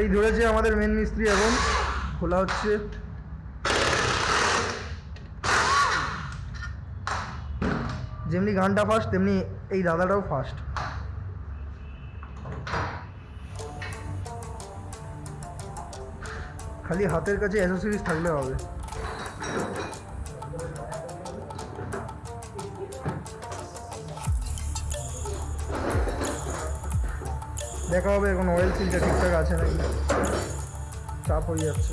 এই ধরেছে আমাদের মেন মিস্ত্রি এখন। খোলা হচ্ছে। যেমনি গানটা ফার্স্ট তেমনি এই দাদাটাও ফার্স্ট খালি হাতের কাছে অ্যাসেসরিজ থাকলে হবে। দেখা হবে এখন অয়েল ফিল্টার ঠিকঠাক আছে নাকি? চাপ হয়ে যাচ্ছে।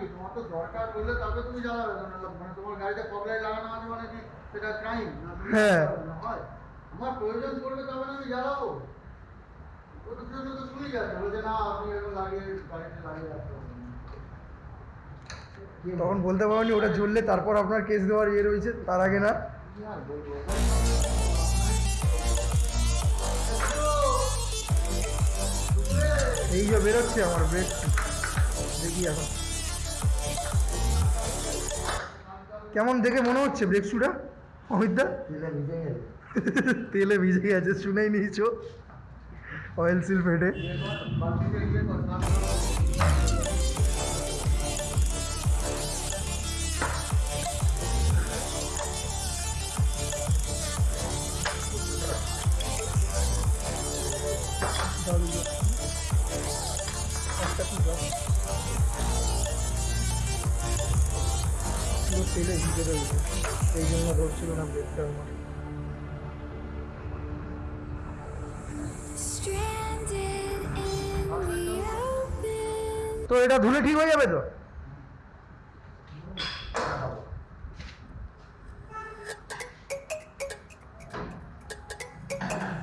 কি তোমার তো দরকার বললে তবে তুমি জ্বালাবে। না নাহলে মানে তোমার গাড়িতে ফগ লাগানো আছে মানে কি সেটা ক্রাইম না হ্যাঁ। হয়? আমার প্রয়োজন পড়বে তবে আমি জ্বালাবো ও তো শুনে বলছে না আপনি এরকম লাগিয়ে গাড়িতে লাগিয়ে রাখতে তখন বলতে পারোনি ওটা জ্বললে তারপর আপনার কেস দেওয়ার ইয়ে রয়েছে তার আগে না? এই যে বেরোচ্ছে আমার ব্রেক দেখি এখন। কেমন দেখে মনে হচ্ছে ব্রেক শুটা অমিতদা তেলে ভিজে গেছে। শুনেই নিয়েছো। অয়েল সিল ফেটে পুরো ভিজে রয়েছে এই জন্য ধরছিল না ব্রেকটা আমার. তো এটা ধুলে ঠিক হয়ে যাবে তো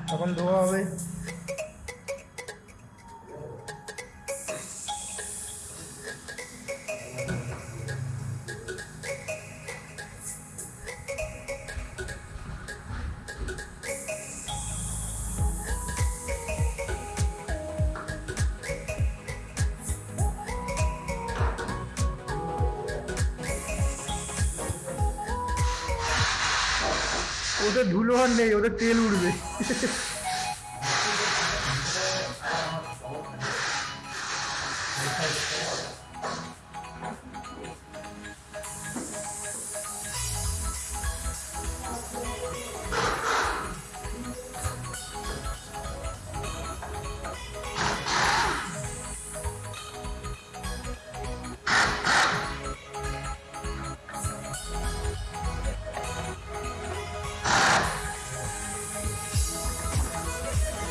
এখন ধোয়া হবে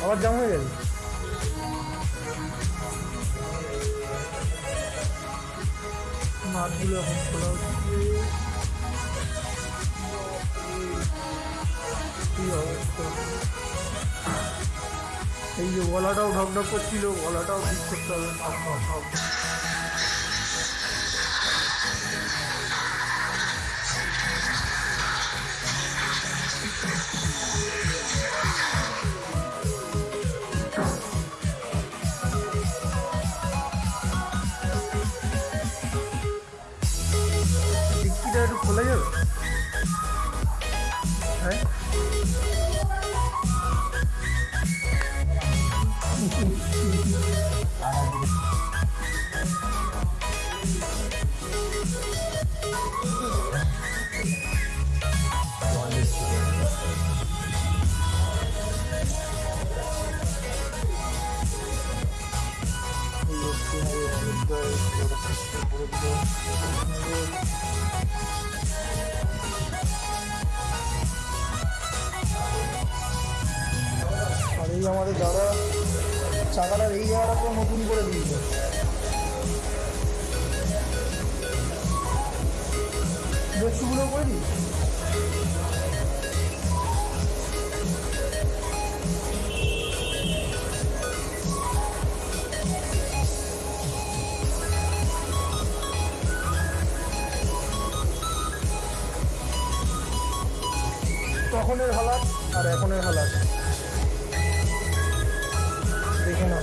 আবার জাম হয়ে যাবে এই যে গলাটাও ঢকঢক করছিল গলাটাও ঠিক করতে হবে। তখনের হালাত আর এখনের হালাত। দেখে না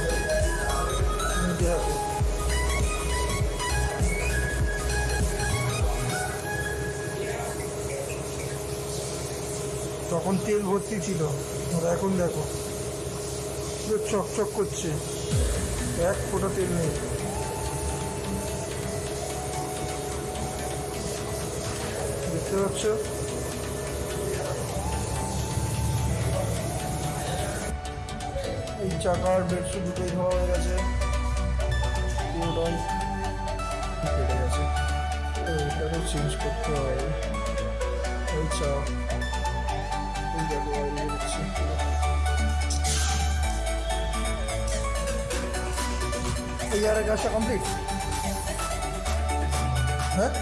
তখন তেল ভর্তি ছিল। আর এখন দেখো। চকচক করছে। এক ফোঁটা তেল নেই। দেখতে পাচ্ছ? চাকার বেডশিট দুটোই ধোয়া হয়ে গেছে। পুরোটাই কেটে চেঞ্জ করতে এই ইয়ারের কাজটা কমপ্লিট হ্যাঁ?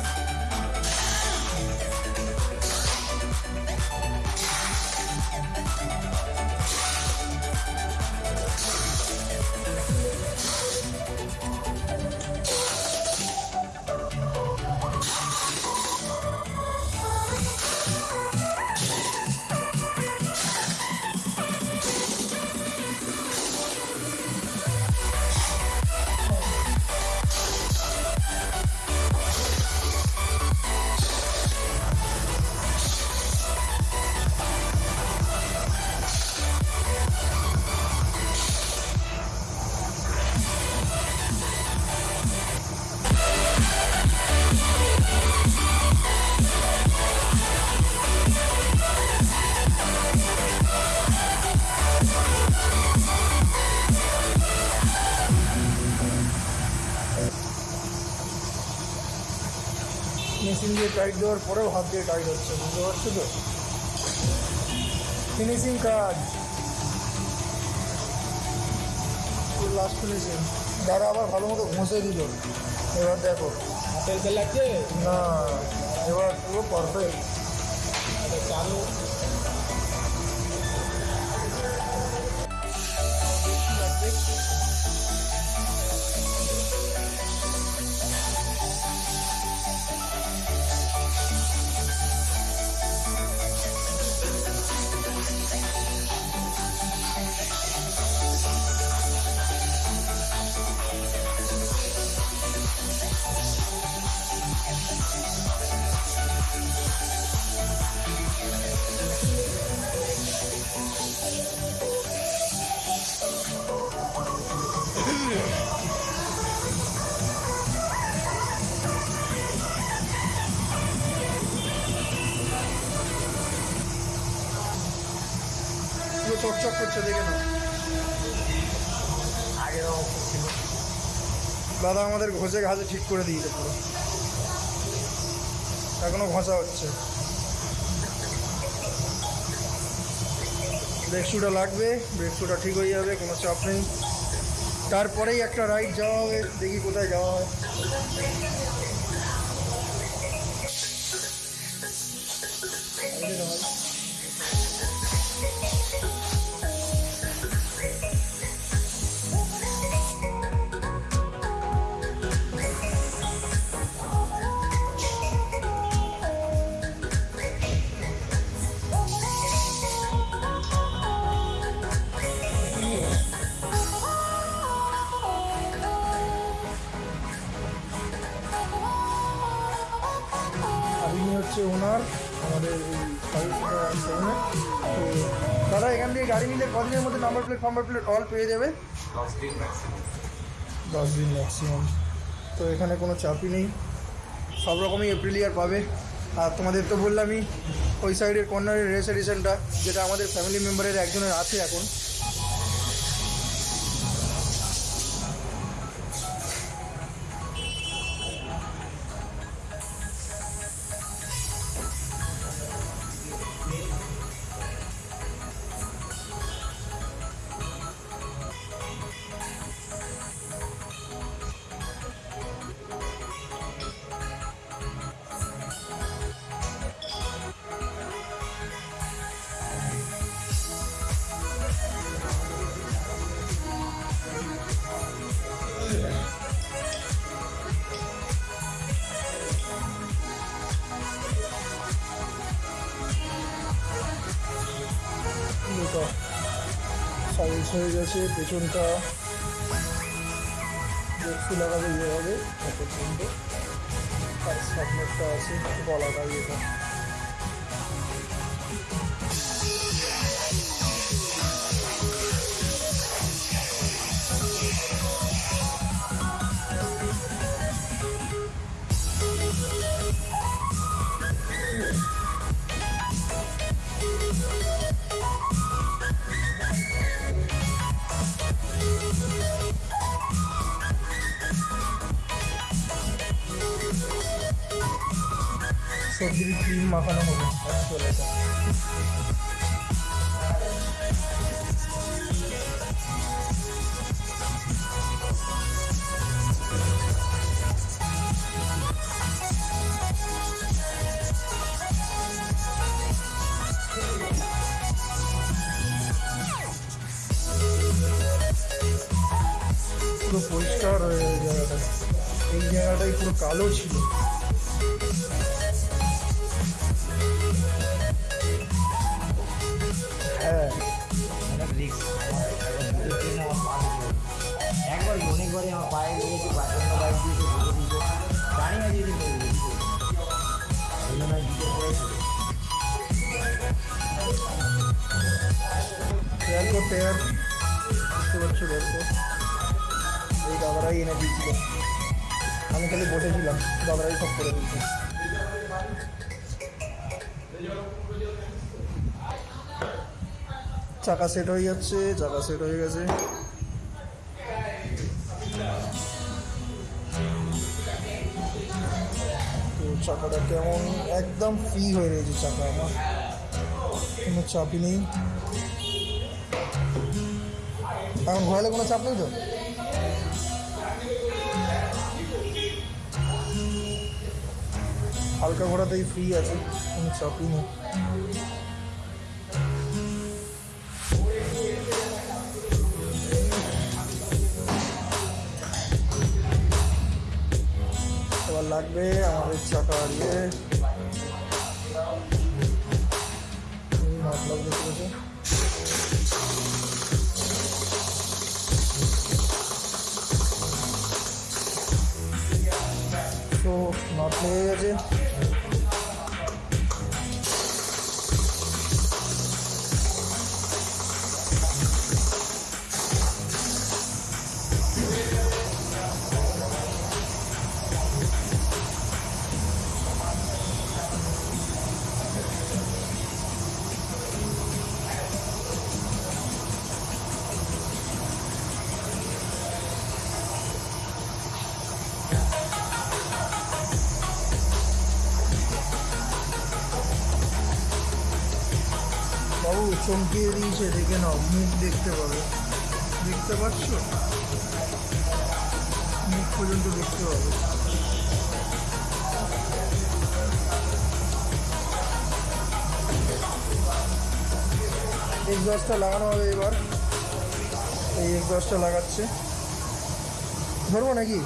টাইট দেওয়ার পরেও হাত দিয়ে টাইট হচ্ছে বুঝতে পারছ তো? ফিনিশিং কাজ। লাস্ট ফিনিশিং দাঁড়া আবার ভালো মতো ঘষে দিল। এবার দেখো। হাতের লাগছে না এবার পুরো পারফেক্ট চালু। দাদা আমাদের ঘষে ঘাসে ঠিক করে দিয়েছে পুরো। এখনও ঘষা হচ্ছে। ব্রেক শুটা লাগবে ব্রেক শুটা ঠিক হয়ে যাবে, কোনো চাপ নেই। তারপরেই একটা রাইড যাওয়া হবে, দেখি কোথায় যাওয়া হয়। Number plate number plate all পেয়ে যাবে। দশ দিন ম্যাক্সিমাম তো এখানে কোনো চাপই নেই। সব রকমই এপ্রিল ইয়ার পাবে। আর তোমাদের তো বললামই, ওই সাইডের কর্নারের রেসেডিশনটা যেটা আমাদের ফ্যামিলি মেম্বারের একজনের আছে এখন। গেছে সবজির ক্রিম মাখানো হবে চলে এটা পুরো পরিষ্কার হয়ে যায় জায়গাটা এই জায়গাটাই পুরো কালো ছিল চাকা সেট হয়ে যাচ্ছে চাকা সেট হয়ে গেছে। তো চাকাটা কেমন? একদম ফ্রি হয়ে রয়েছে চাকা আমার। কোনো চাপই নেই। এখন ঘোরালে কোনো চাপ নেই তো? হালকা ঘোরাতেই ফ্রি আছে, কোনো চাপই নেই। এবার লাগবে আমাদের চাকা ইয়ে মতলব দেখতে পাচ্ছি তো নট লেগে গেছে দিয়েছে দেখে নাও, মুখ দেখতে পাবে। দেখতে পাচ্ছ? মুখ পর্যন্ত দেখতে পাবে। এক্সস্টটা লাগানো হবে এবার। এই এক্সস্টটা লাগাচ্ছে। ধরবো নাকি?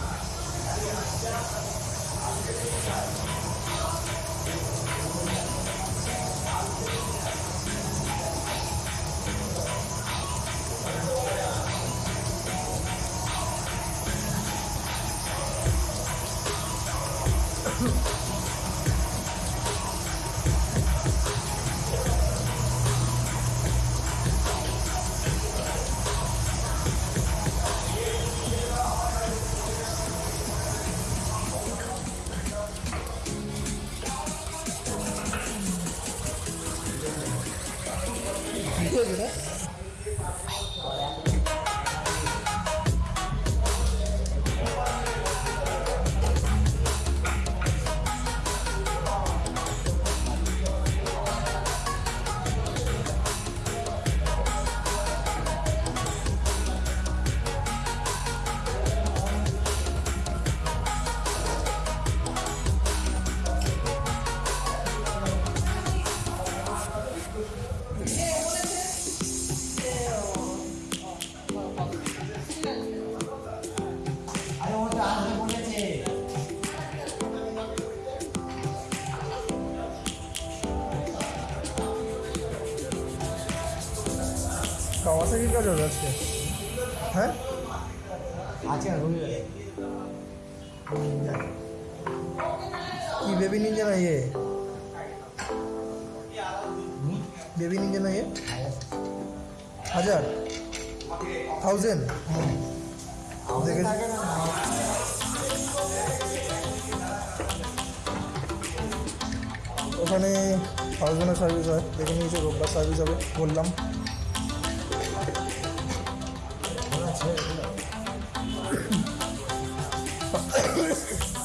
Yes.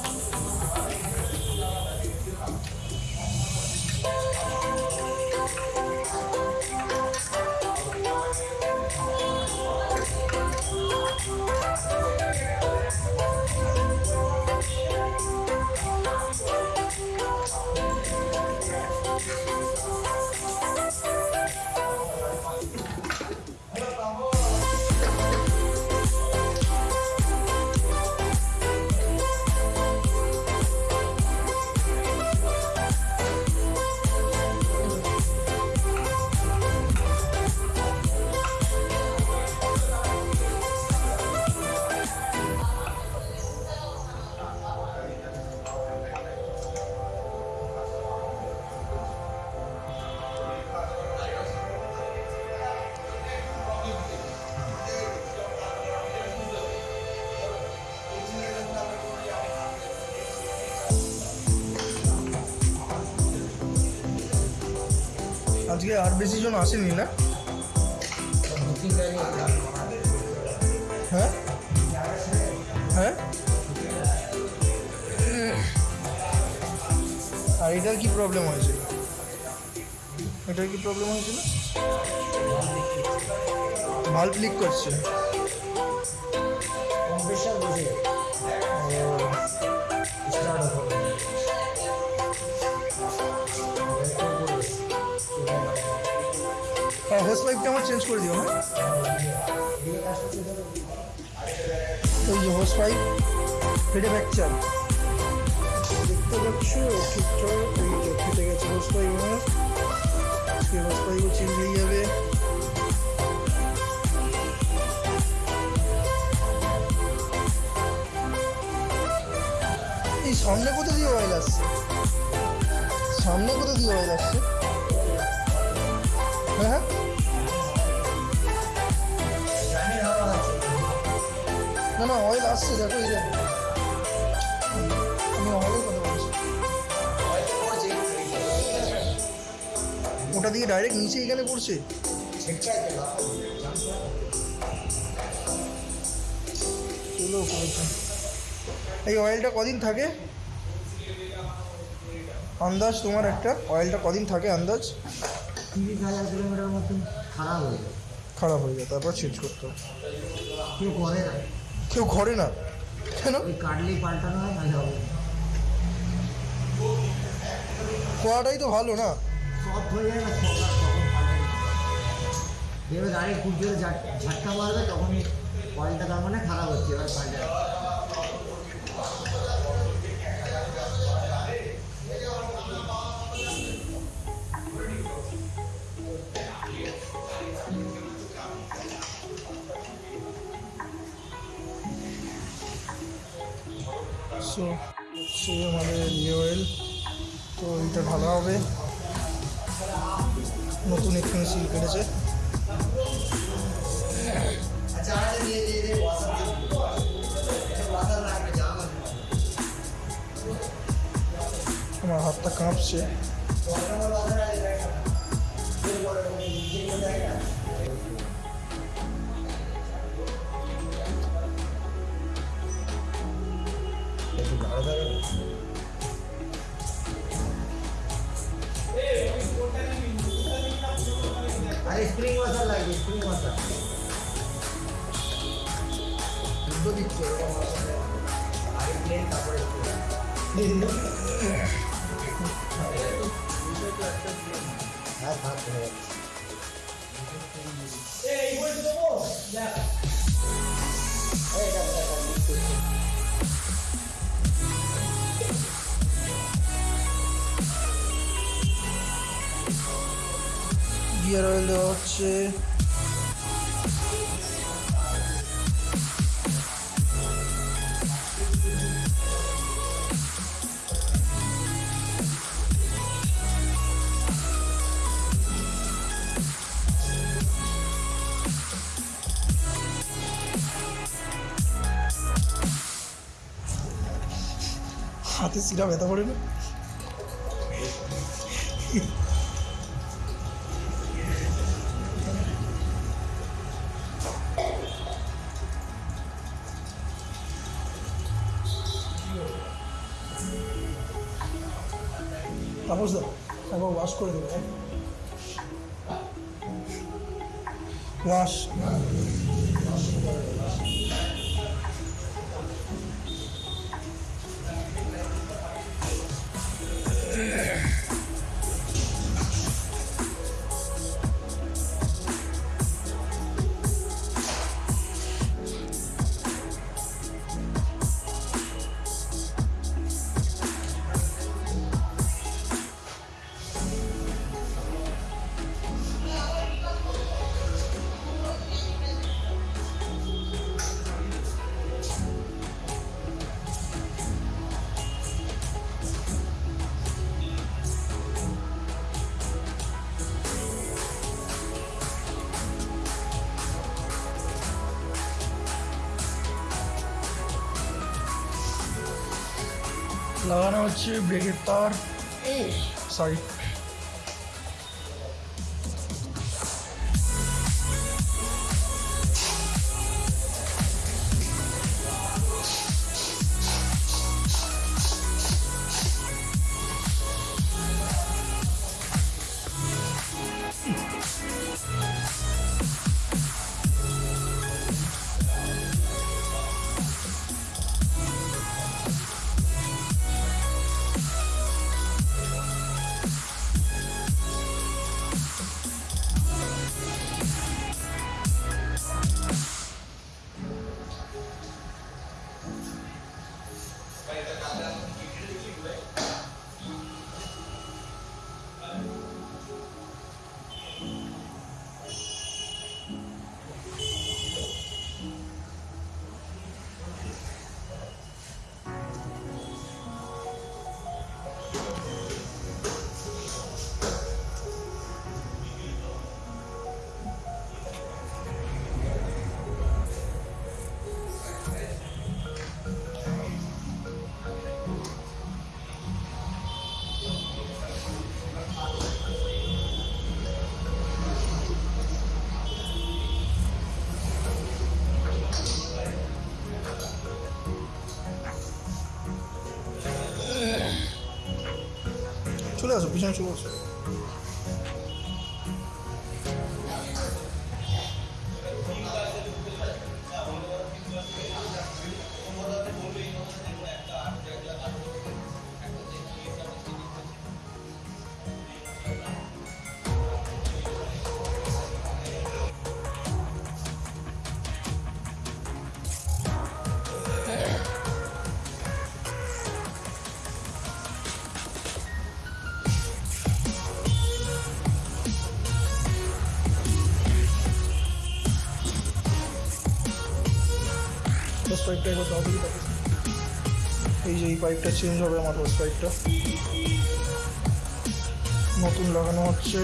আজকে আর বেশি জন আসেনি না? হ্যাঁ? হ্যাঁ? আর এটার কি প্রবলেম হয়েছিল? এটার কি প্রবলেম হয়েছিল? ভাল্ব লিক করছে। হ্যাঁ হোস পাইপটা আমার চেঞ্জ করে দিও হ্যাঁ? ওই যে হোস পাইপ ফেটে ফ্র্যাকচার দেখতে পাচ্ছ? ঠিকঠাক এই যে ফেটে গেছে হোস পাইপ আমার আজকে হোস পাইপও চেঞ্জ হয়ে যাবে। এই সামনে কোথা দিয়ে অয়েল আসছে? সামনে কোথা দিয়ে অয়েল আসছে? হ্যাঁ? না না অয়েল আসছে দেখো এই আমি অয়েলের কথা বলছি ওটা দিয়ে ডাইরেক্ট নিচে এখানে পড়ছে। এই অয়েলটা কদিন থাকে? আন্দাজ তোমার একটা? অয়েলটা কদিন থাকে আন্দাজ? তিরিশ হাজার কিলোমিটার মতন খারাপ হয়ে যায়। খারাপ হয়ে যায় তারপর চেঞ্জ করতে হবে। কেউ করে না। কেউ ঘরে না। কেন? ওই কাটলেই পাল্টানো হয় নাহলে হবে না। তো ভালো না। সব হয়ে যায় না এবার গাড়ি খুব জোরে ঝাট- ঝাটকা মারবে তখনই কয়েলটা তার মানে খারাপ হচ্ছে এবার পাল্টানো সো, সে আমাদের ইয়ে অয়েল তো এটা ভালো হবে। নতুন এখানে সিল কেটেছে আমার হাতটা কাঁপছে। আরে স্প্রিং ওয়াশার লাগবে স্প্রিং ওয়াশার দুটো দিচ্ছে আগে প্লেন তারপরে হ্যাঁ থাক চলে যাচ্ছে এই, এটা, এটা, এটা, এটা, এটা। গিয়ার অয়েল দেওয়া হচ্ছে হাতে শিরা ব্যথা করে না তাপস একবার ওয়াশ করে দেবো ওয়াশ লাগানো হচ্ছে ব্রেকের তার। সরি চলে আসো পিছনে চলে পাইপটা চেঞ্জ হবে আমার হোস পাইপটা নতুন লাগানো হচ্ছে।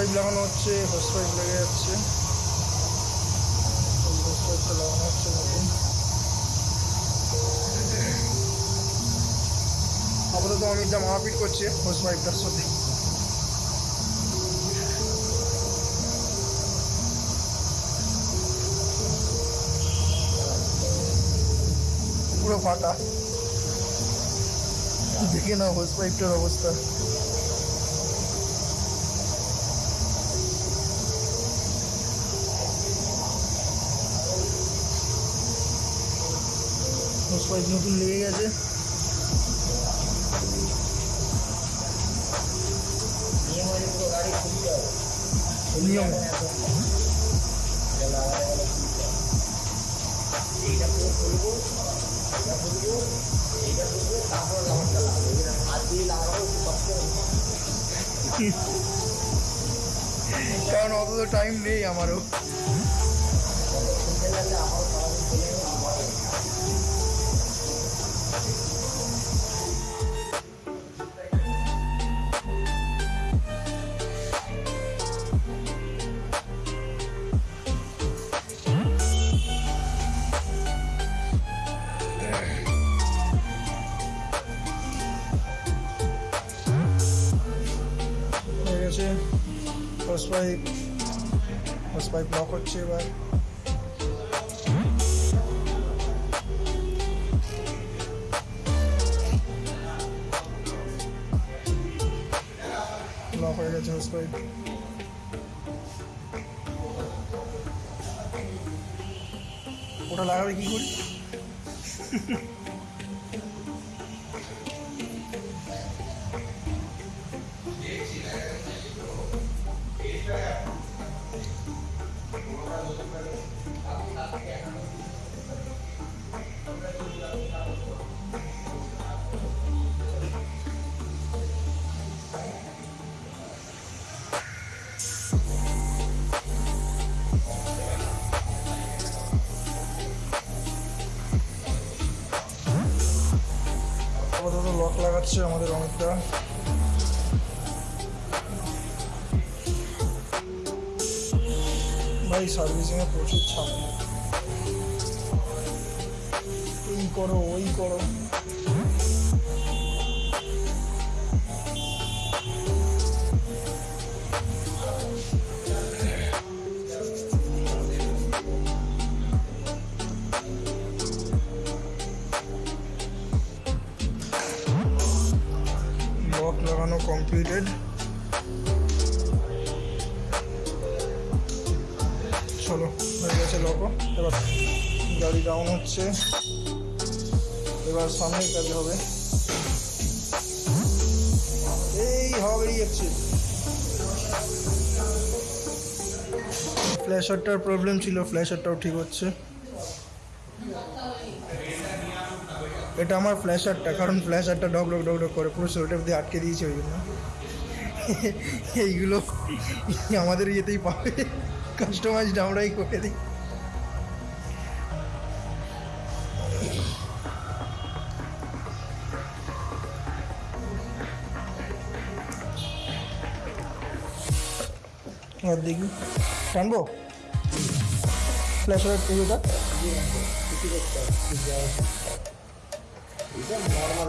পাইপ লাগানো হচ্ছে হোস পাইপ লেগে যাচ্ছে হোস পাইপটা লাগানো হচ্ছে নতুন। আপাতত অমিত দা মারপিট করছে হোস পাইপটার সাথে। পুরো ফাটা দেখে না হোস পাইপটার অবস্থা। পাইপ নতুন লেগে গেছে। কারণ অত তো টাইম নেই আমারও। লাগাচ্ছে আমাদের অনেকটা। ভাই সার্ভিসিংয়ে প্রচুর ছাপ এই করো ওই করো। সামনের কাজে হবে। এই হবে যাচ্ছে ফ্ল্যাশারটার প্রবলেম ছিল ফ্ল্যাশারটাও ঠিক হচ্ছে। এটা আমার ফ্ল্যাশারটা কারণ ফ্ল্যাশারটা ডগ ডগ ডগ করে পুরো সোটেপ দিয়ে আটকে দিয়েছে ওই জন্য। এইগুলো আমাদের ইয়েতেই পাবে। কাস্টমাইজড আমরাই করে দিই। আর দেখি টানবো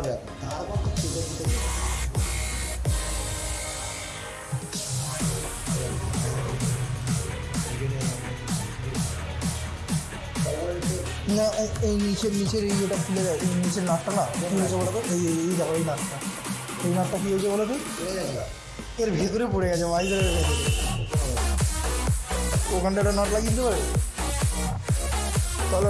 তো ছুটে ছুটে না, এই- নিচের নিচের এই যেটা খুলে যায় এই নিচের নাটটা না, কী হয়েছে বলো তো? এই এই- দেখো, এই নাটটা। এই নাটটা কী হয়েছে বলো তো? এর ভেতরে পড়ে গেছে মাইজারের ভেতরে ওখানটা একটা নট লাগিয়ে দিতে পারে তাহলে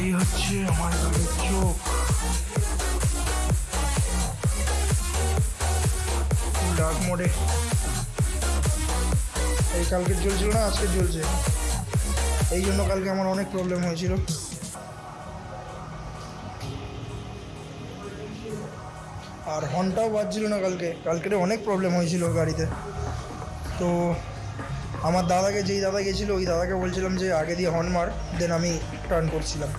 এই হচ্ছে আমার গাড়ির চোখ। ডার্ক মোডে এই কালকে জ্বলছিল না, আজকে জ্বলছে। এই জন্য কালকে আমার অনেক প্রবলেম হয়েছিল। হর্নটাও বাজছিল না কালকে। কালকের অনেক প্রবলেম হয়েছিল গাড়িতে। তো আমার দাদাকে, যেই দাদা গেছিল, ওই দাদাকে বলছিলাম যে, আগে দিয়ে হর্ন মার দেন আমি টার্ন করছিলাম।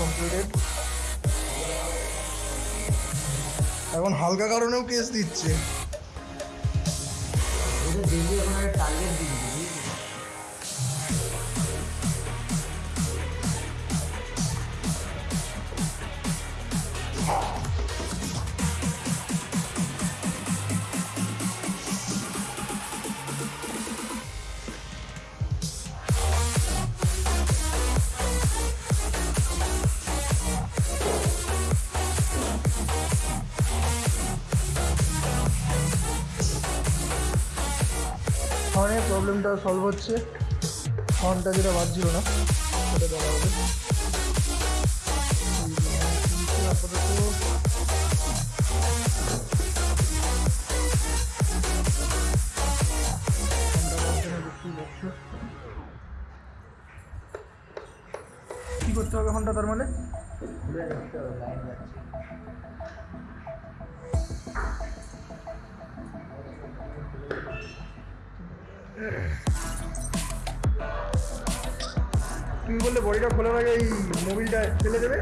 কমপ্লিটেড এখন হালকা কারণেও কেস দিচ্ছে। ডেলি এখন একটা টার্গেট হর্নের প্রবলেমটা সলভ হচ্ছে। হর্নটা যেটা বাজছিল না, সেটা হবে। কি করতে হবে ঘণ্টা তার মানে? তুমি বললে বডিটা খোলার আগে এই মোবিলটা ফেলে দেবে?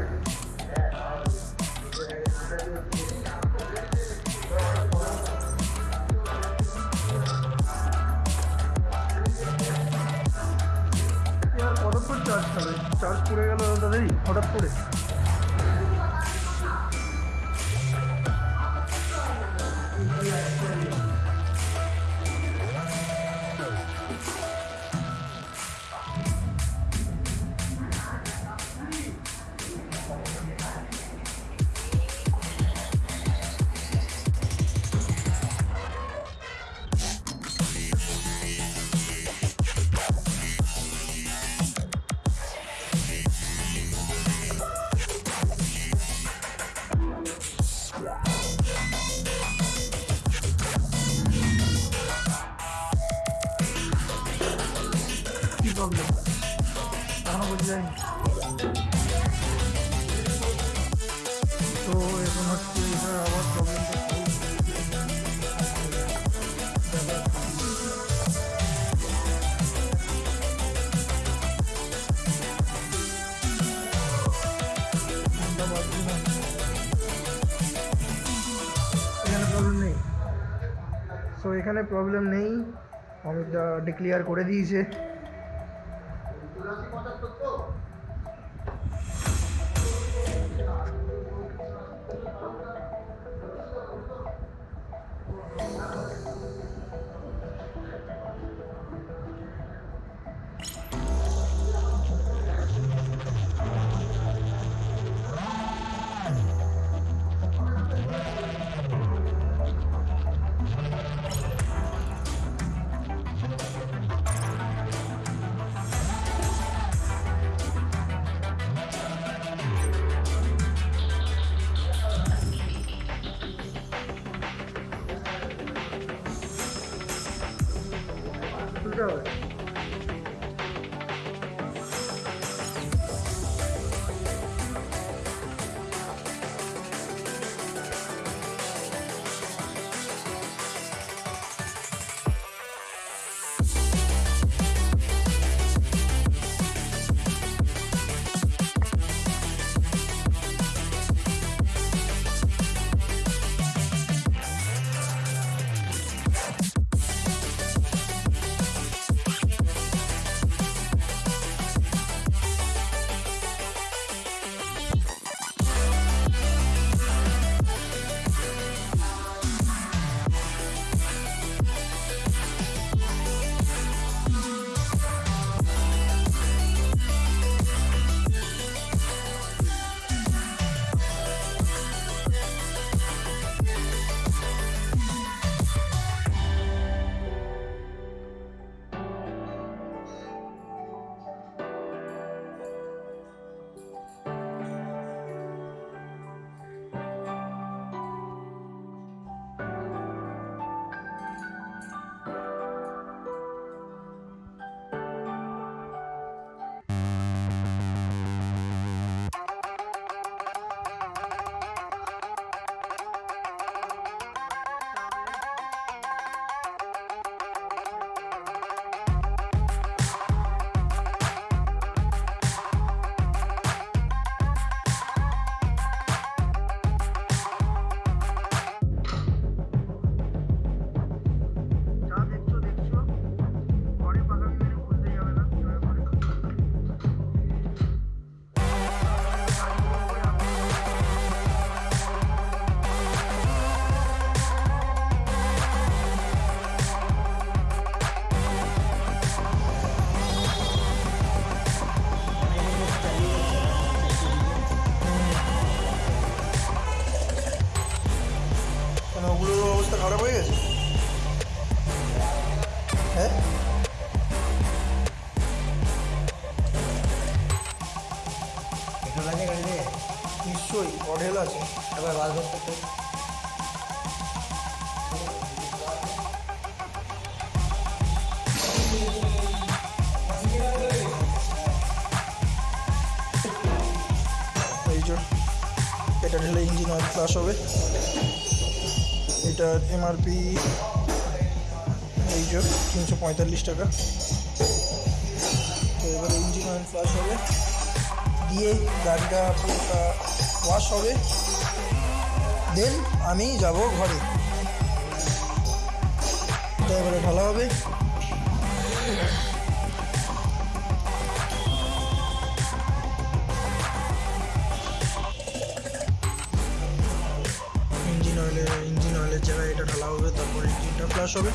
কতক্ষণ চার্জ খাবে? চার্জ পড়ে গেল দাদাই হঠাৎ করে। এখানে প্রবলেম নেই। অমিতদা ডিক্লিয়ার করে দিয়েছে। একবার বাস ধরতে এটা ঢেলে ইঞ্জিন অয়েল ফ্লাশ হবে। এটার এমআরপি এই যে তিনশো পঁয়তাল্লিশ টাকা। তো এবারে ইঞ্জিন অয়েল ফ্লাশ হবে। দিয়ে গাড়িটা পুরোটা ওয়াশ হবে। দেন, আমি যাব ঘরে। এবারে ঢালা হবে। ইঞ্জিন অয়েলে, ইঞ্জিন অয়েলের জায়গায় এটা ঢালা হবে, তারপর ইঞ্জিনটা ফ্লাশ হবে।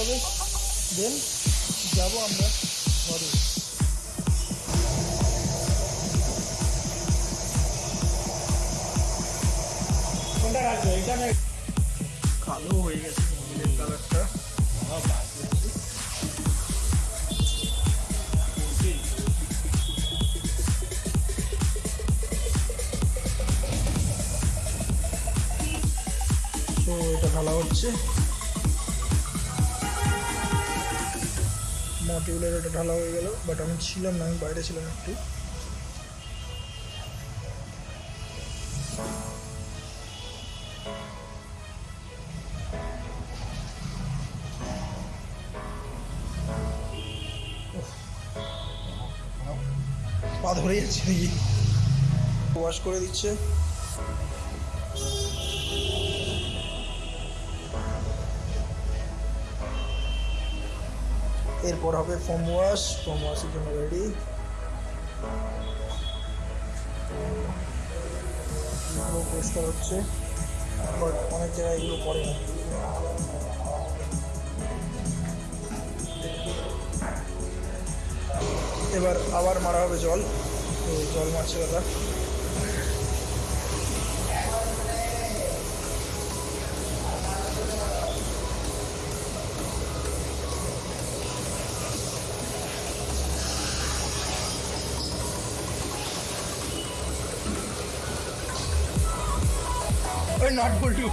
হবে দেন যাব আমরা ঘরে। কোনটা রাখবে? এটা না কালো হয়ে গেছে কালারটা। তো এটা ঢালা হচ্ছে। মটিউলের এটা ঢালা হয়ে গেল বাট আমি ছিলাম না, আমি বাইরে ছিলাম একটু। পা ধরে যাচ্ছে নাকি? ওয়াশ করে দিচ্ছে। এরপর হবে ফোম ওয়াশ ফোম ওয়াশের জন্য রেডি পরিষ্কার হচ্ছে বাট অনেক জায়গায় এগুলো পড়ে না। এবার আবার মারা হবে জল, তো জল মারছে দাদা। নাট বল্টু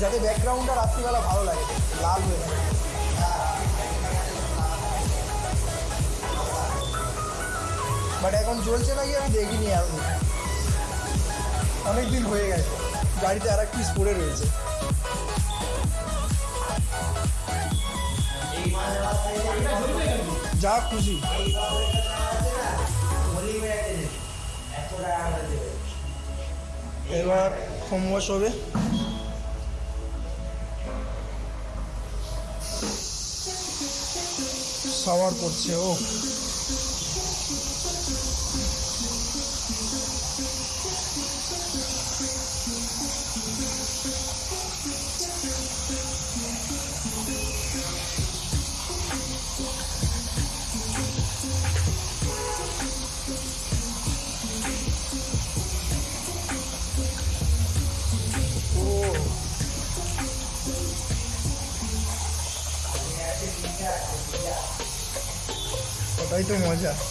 যাতে ব্যাকগ্রাউন্ডটা রাত্রিবেলা ভালো লাগে, লাল হয়ে বাট এখন চলছে নাকি আমি দেখিনি আর অনেক দিন হয়ে গেছে। গাড়িতে আর এক পিস রয়েছে। যা খুশি। এবার ওয়াশ হবে। সাওয়ার করছে ও। ওটাই তো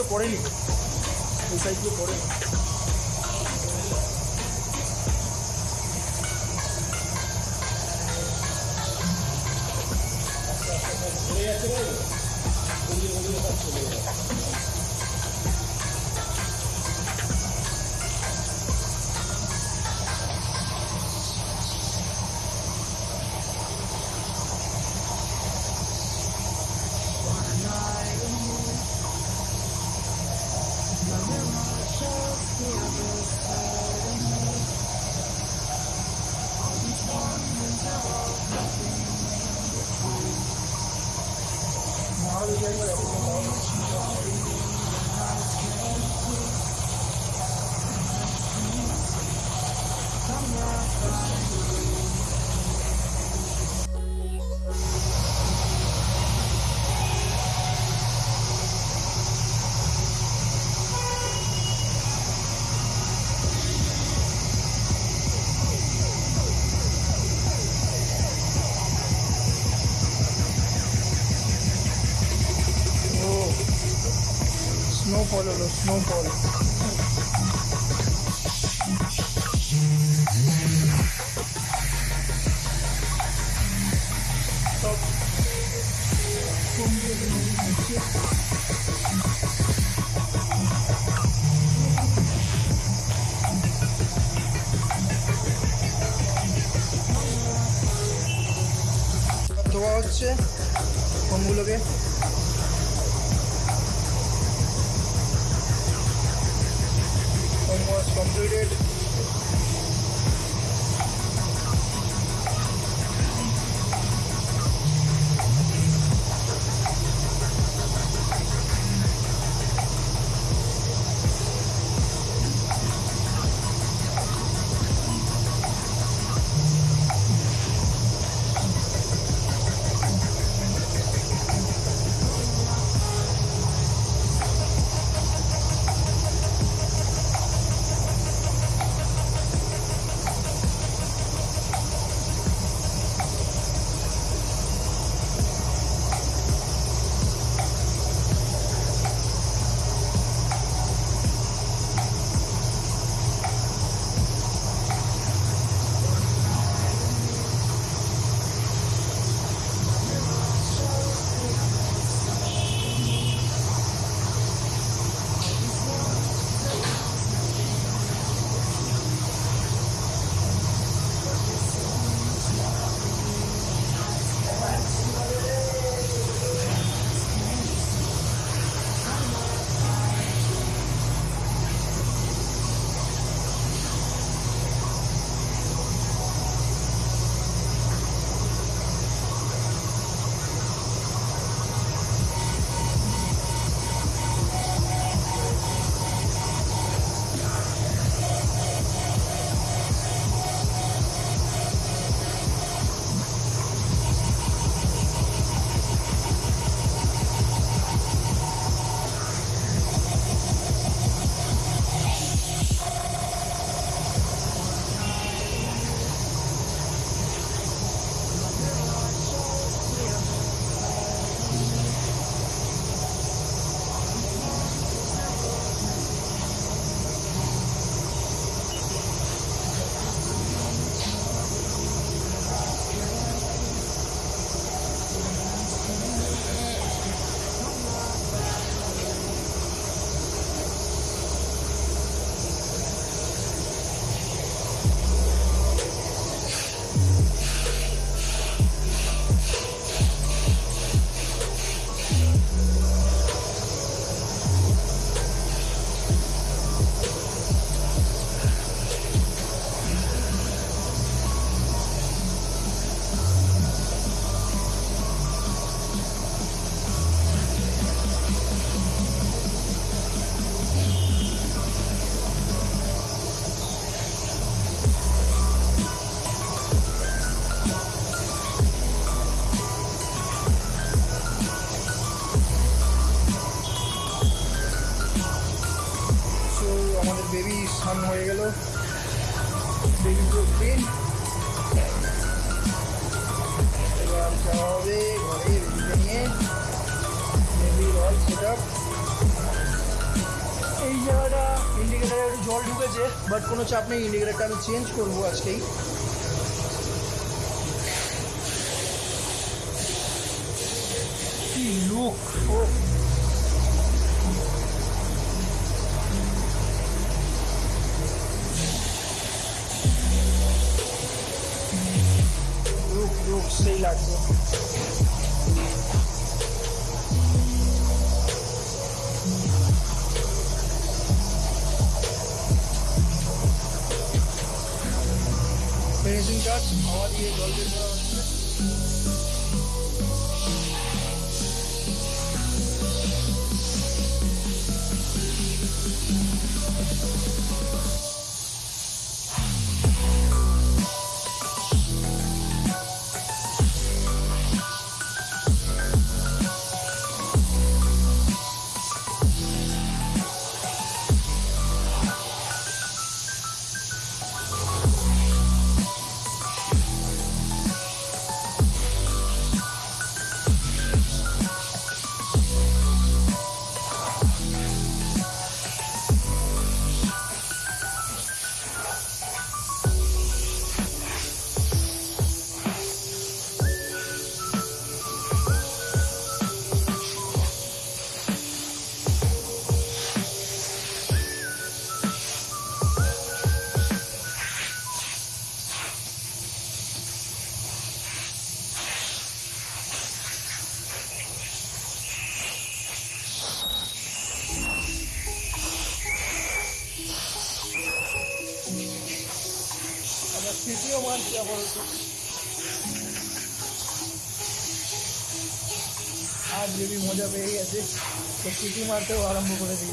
cumplo por él. não pode. But কোনো চাপ নেই ইন্ডিকেটারটা আমি চেঞ্জ করব আজকেই সিটি মারতেও আরম্ভ করে দিয়েছে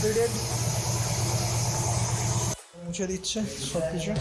তো কমপ্লিটেড মুছে দিচ্ছে সব কিছু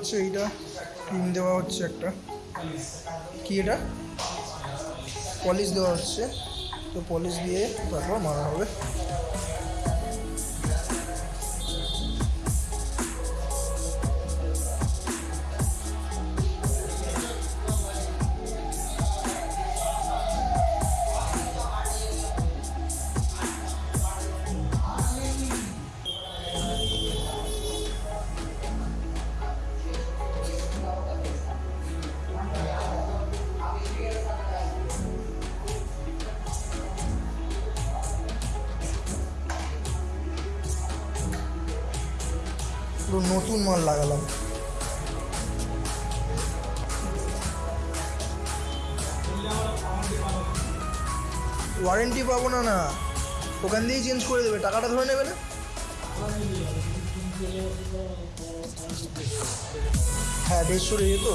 হচ্ছে এইটা ক্রিম দেওয়া হচ্ছে একটা। কি এটা? পলিশ দেওয়া হচ্ছে। তো পলিশ দিয়ে তারপর মারা হবে। ওয়ারেন্টি পাবো না না। ওখান দিয়েই চেঞ্জ করে দেবে, টাকাটা ধরে নেবে না। হ্যাঁ দেড়শো রয়ে তো।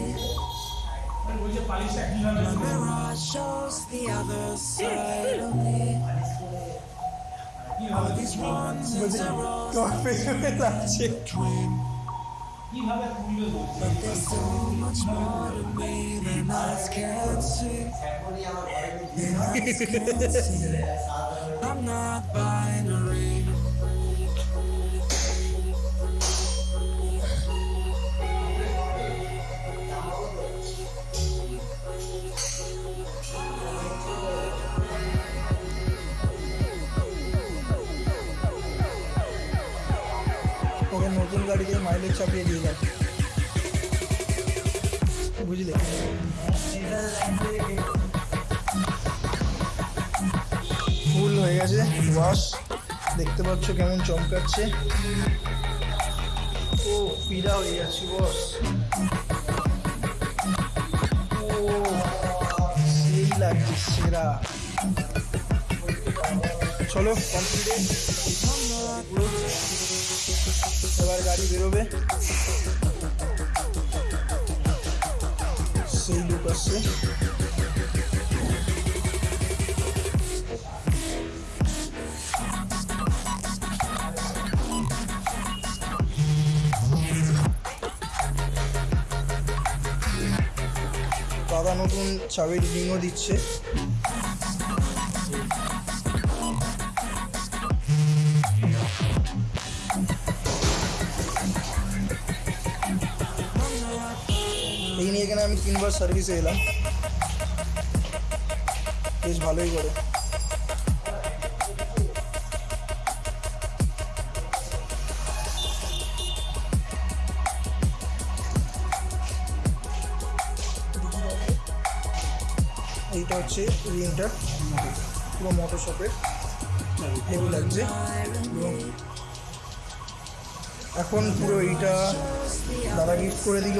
মানে ওই যে পালিশটা কিভাবে The mirage shows the other side of me. কিভাবে These ones and zeros তোমার পেছনে লাগছে কিভাবে তুলবে বলছে But there's so much more to me than eyes can see. Than eyes can see. I'm not binary. গাড়িতে মাইলেজ চাপিয়ে দিয়ে যাবে। বুঝলে? ফুল হয়ে গেছে ওয়াশ দেখতে পাচ্ছ কেমন চমকাচ্ছে। ও, পিড়া হয়ে গেছে বস ও সেরা। চলো কমপ্লিট গাড়ি বেরোবে। সেই লুক আসছে। দাদা নতুন চাবির রিংও দিচ্ছে। তিনবার সার্ভিসে এলাম। বেশ ভালোই করে। এইটা হচ্ছে রিংটা পুরো মোটর শপের হেভি লাগছে এখন পুরো এইটা দাদা গিফট করে দিল।